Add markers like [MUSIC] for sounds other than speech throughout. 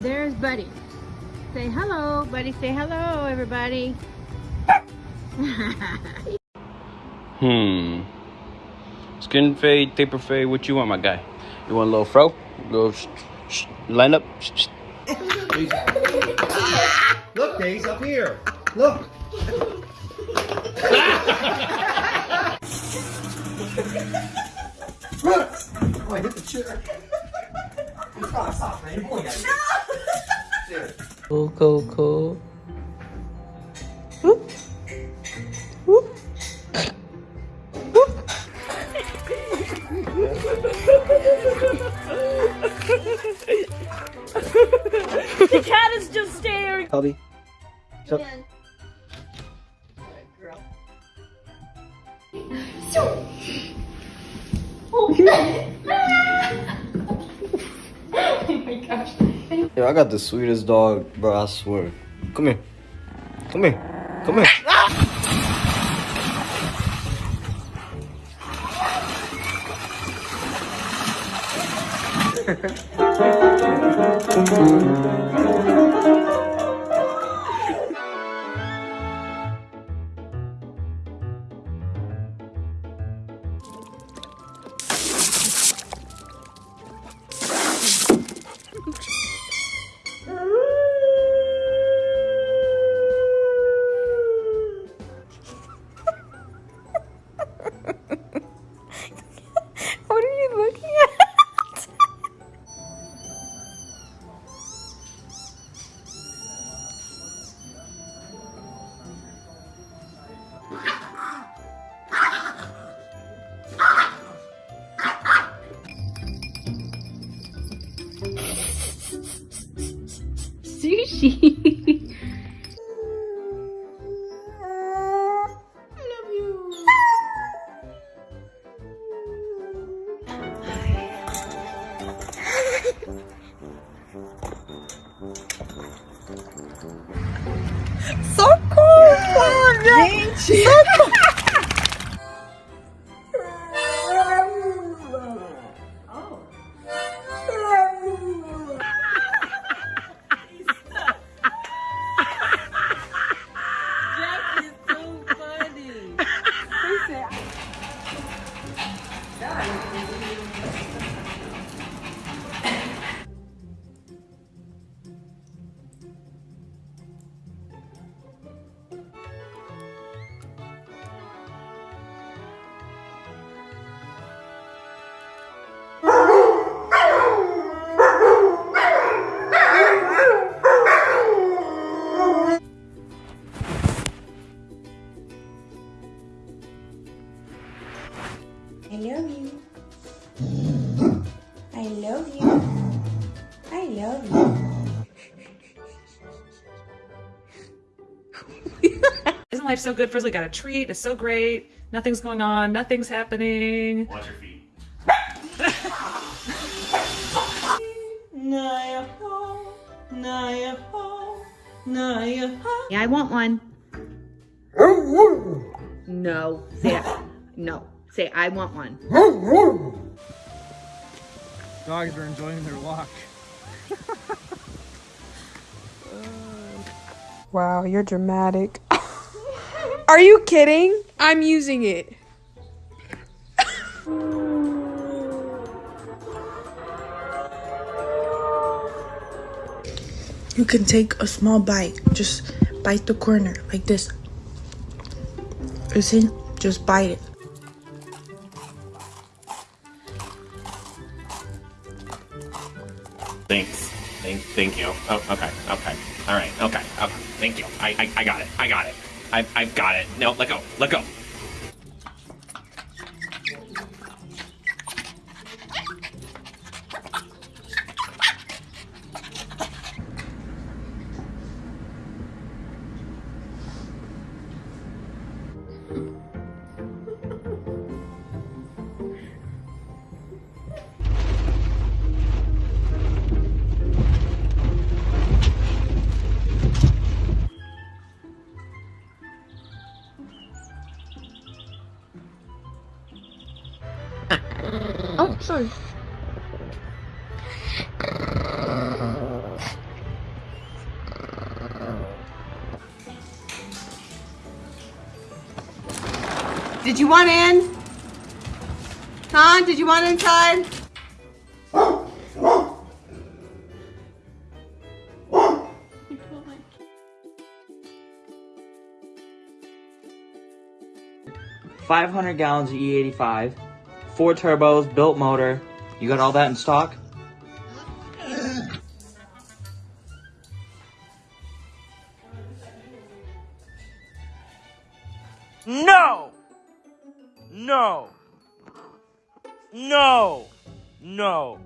There's Buddy. Say hello, Buddy. Say hello, everybody. [LAUGHS] Hmm. Skin fade, taper fade. What you want, my guy? You want a little fro? A little sh- sh- line up? Sh- sh- [LAUGHS] Look, Days, up here. [LAUGHS] Look. oh, I hit the chair. Stop, stop, man. You're going at me. Cool, cool, cool. Whoop. Whoop. The cat is just staring. Toby. So, Yo, I got the sweetest dog, bro. I swear. Come here. Come here. Come here. What [LAUGHS] Sushi. So cool! Gente! So [LAUGHS] Isn't life so good? First, we got a treat. It's so great. Nothing's going on. Nothing's happening. Watch your feet. Yeah, I want one. No. Say it. No. Say I want one. dogs are enjoying their walk. [LAUGHS] Wow, you're dramatic. [LAUGHS] Are you kidding? I'm using it. You can take a small bite. Just bite the corner like this. You see? Just bite it. Thanks. Thank, thank you. Oh, okay, okay. All right, okay, okay. Thank you. I, I, I got it. I got it. I, I've got it. No, let go. Let go. Did you want in? Huh? Did you want inside? Five hundred gallons of E85, four turbos, built motor. You got all that in stock? No! No! No! No!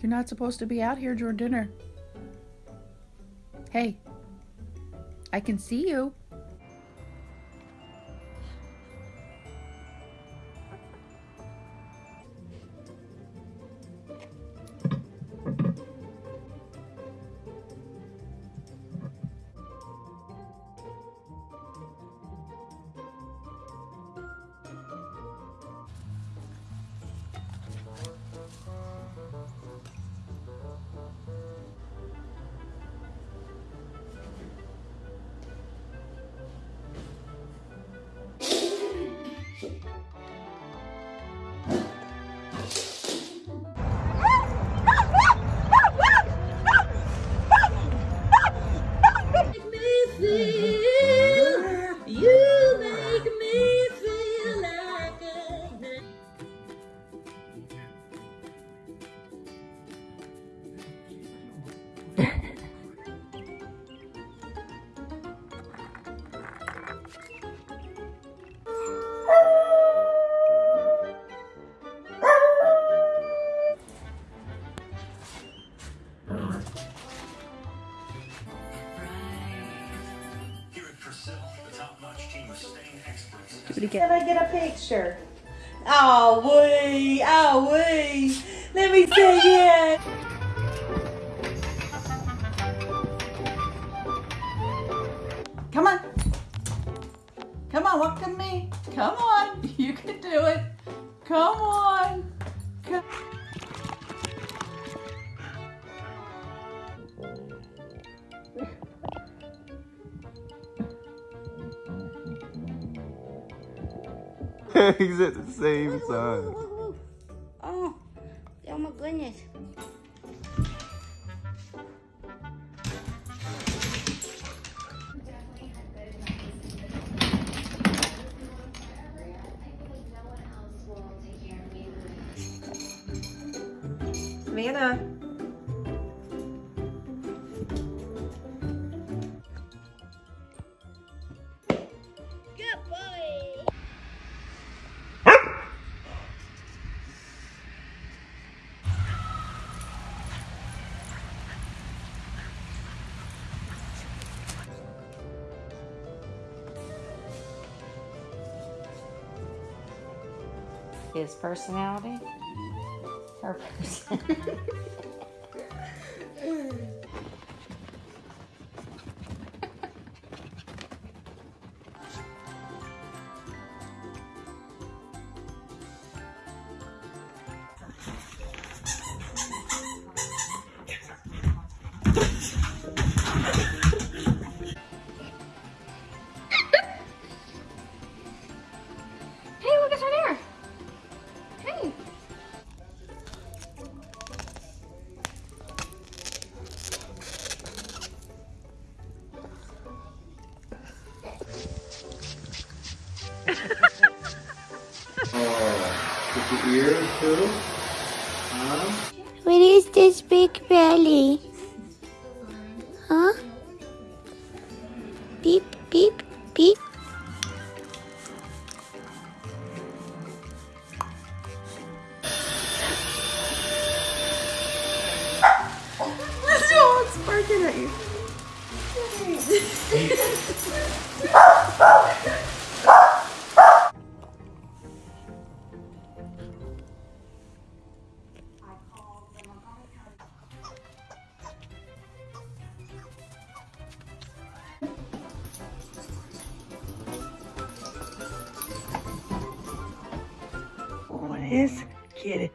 You're not supposed to be out here during dinner. Hey, I can see you. Can I get a picture? Oh, wee, oh, wee. Let me see it. Come on. Come on, walk to me. Come on. [LAUGHS] You can do it. Come on. [LAUGHS] He's at the same time. Oh, oh my goodness. Savannah. His personality? Her [LAUGHS] personality. Huh? ustedes quieren.